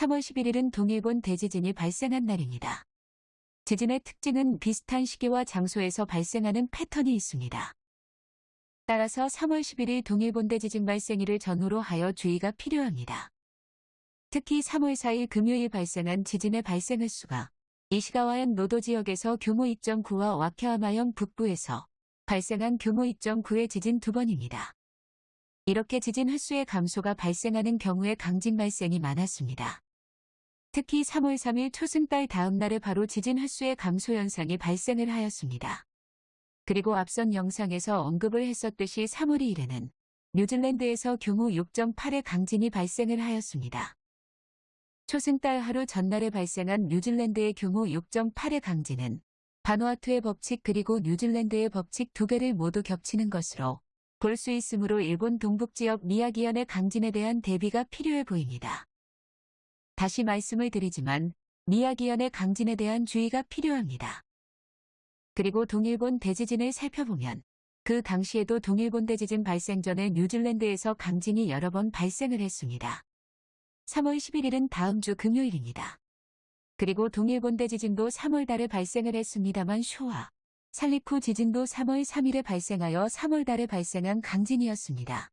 3월 11일은 동일본 대지진이 발생한 날입니다. 지진의 특징은 비슷한 시기와 장소에서 발생하는 패턴이 있습니다. 따라서 3월 11일 동일본 대지진 발생일을 전후로 하여 주의가 필요합니다. 특히 3월 4일 금요일 발생한 지진의 발생 횟수가 이시가와현 노도 지역에서 규모 2.9와 와케하마현 북부에서 발생한 규모 2.9의 지진 두 번입니다. 이렇게 지진 횟수의 감소가 발생하는 경우에 강진 발생이 많았습니다. 특히 3월 3일 초승달 다음 날에 바로 지진 횟수의 감소 현상이 발생을 하였습니다. 그리고 앞선 영상에서 언급을 했었듯이 3월 2일에는 뉴질랜드에서 규모 6.8의 강진이 발생을 하였습니다. 초승달 하루 전날에 발생한 뉴질랜드의 규모 6.8의 강진은 바누아투의 법칙 그리고 뉴질랜드의 법칙 두 개를 모두 겹치는 것으로 볼 수 있으므로 일본 동북지역 미야기현의 강진에 대한 대비가 필요해 보입니다. 다시 말씀을 드리지만 미야기현의 강진에 대한 주의가 필요합니다. 그리고 동일본 대지진을 살펴보면 그 당시에도 동일본 대지진 발생 전에 뉴질랜드에서 강진이 여러 번 발생을 했습니다. 3월 11일은 다음 주 금요일입니다. 그리고 동일본 대지진도 3월 달에 발생을 했습니다만 쇼와 살리쿠 지진도 3월 3일에 발생하여 3월 달에 발생한 강진이었습니다.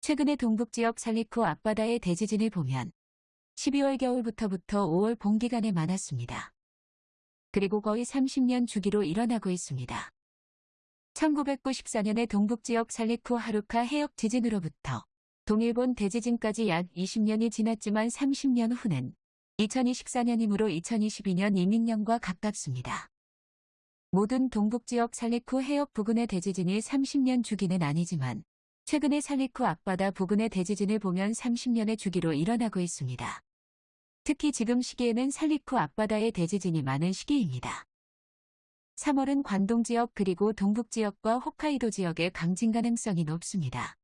최근에 동북지역 살리쿠 앞바다의 대지진을 보면 12월 겨울부터부터 5월 봄 기간에 많았습니다. 그리고 거의 30년 주기로 일어나고 있습니다. 1994년에 동북지역 살리쿠 하루카 해역 지진으로부터 동일본 대지진까지 약 20년이 지났지만 30년 후는 2024년이므로 2022년 이민년과 가깝습니다. 모든 동북지역 살리쿠 해역 부근의 대지진이 30년 주기는 아니지만 최근의 살리쿠 앞바다 부근의 대지진을 보면 30년의 주기로 일어나고 있습니다. 특히 지금 시기에는 살리쿠 앞바다의 대지진이 많은 시기입니다. 3월은 관동 지역 그리고 동북 지역과 홋카이도 지역의 강진 가능성이 높습니다.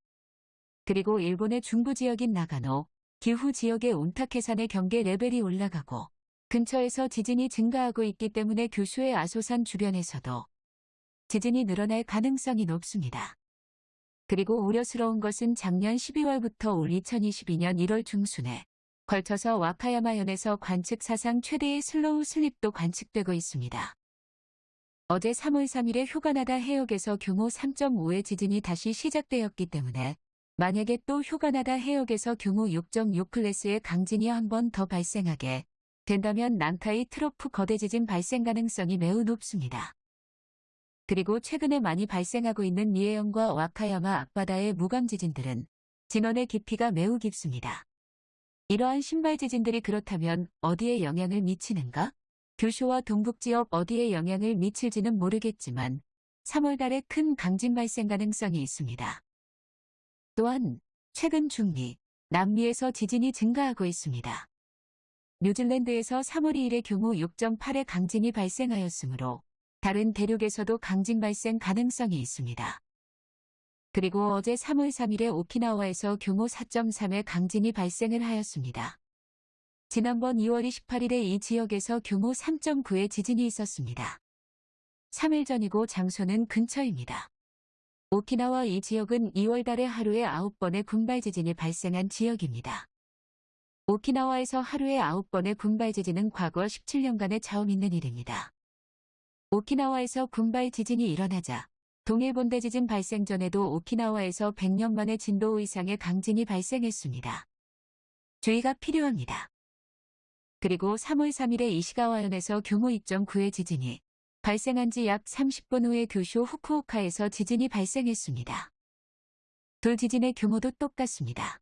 그리고 일본의 중부 지역인 나가노, 기후 지역의 온타케산의 경계 레벨이 올라가고 근처에서 지진이 증가하고 있기 때문에 규슈의 아소산 주변에서도 지진이 늘어날 가능성이 높습니다. 그리고 우려스러운 것은 작년 12월부터 올 2022년 1월 중순에 걸쳐서 와카야마현에서 관측 사상 최대의 slow slip도 관측되고 있습니다. 어제 3월 3일에 휴가나다 해역에서 규모 3.5의 지진이 다시 시작되었기 때문에 만약에 또 휴가나다 해역에서 규모 6.6 클래스의 강진이 한 번 더 발생하게 된다면 난카이 트로프 거대 지진 발생 가능성이 매우 높습니다. 그리고 최근에 많이 발생하고 있는 미에현과 와카야마 앞바다의 무감 지진들은 진원의 깊이가 매우 깊습니다. 이러한 신발 지진들이 그렇다면 어디에 영향을 미치는가? 규슈와 동북 지역 어디에 영향을 미칠지는 모르겠지만 3월 달에 큰 강진 발생 가능성이 있습니다. 또한 최근 중미, 남미에서 지진이 증가하고 있습니다. 뉴질랜드에서 3월 2일에 규모 6.8의 강진이 발생하였으므로 다른 대륙에서도 강진 발생 가능성이 있습니다. 그리고 어제 3월 3일에 오키나와에서 규모 4.3의 강진이 발생을 하였습니다. 지난번 2월 28일에 이 지역에서 규모 3.9의 지진이 있었습니다. 3일 전이고 장소는 근처입니다. 오키나와 이 지역은 2월 달에 하루에 9번의 군발 지진이 발생한 지역입니다. 오키나와에서 하루에 9번의 군발 지진은 과거 17년간에 처음 있는 일입니다. 오키나와에서 군발 지진이 일어나자 동일본 대 지진 발생 전에도 오키나와에서 100년 만에 진도 이상의 강진이 발생했습니다. 주의가 필요합니다. 그리고 3월 3일에 이시가와현에서 규모 2.9의 지진이 발생한 지 약 30분 후에 규슈 후쿠오카에서 지진이 발생했습니다. 둘 지진의 규모도 똑같습니다.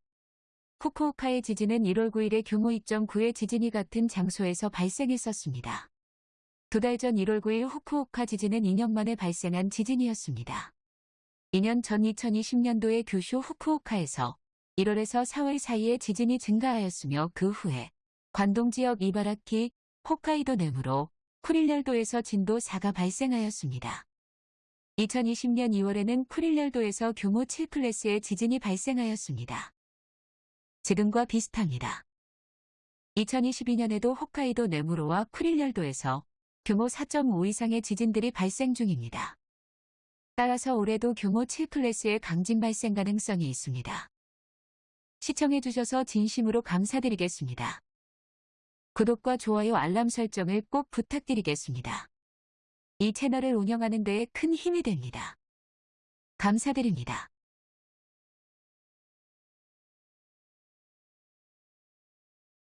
후쿠오카의 지진은 1월 9일에 규모 2.9의 지진이 같은 장소에서 발생했었습니다. 두 달 전 1월 9일 후쿠오카 지진은 2년 만에 발생한 지진이었습니다. 2년 전 2020년도에 규슈 후쿠오카에서 1월에서 4월 사이에 지진이 증가하였으며 그 후에 관동 지역 이바라키, 홋카이도 내무로 쿠릴열도에서 진도 4가 발생하였습니다. 2020년 2월에는 쿠릴열도에서 규모 7 클래스의 지진이 발생하였습니다. 지금과 비슷합니다. 2022년에도 홋카이도 네무로와 쿠릴열도에서 규모 4.5 이상의 지진들이 발생 중입니다. 따라서 올해도 규모 7 클래스의 강진 발생 가능성이 있습니다. 시청해주셔서 진심으로 감사드리겠습니다. 구독과 좋아요 알람 설정을 꼭 부탁드리겠습니다. 이 채널을 운영하는 데에 큰 힘이 됩니다. 감사드립니다.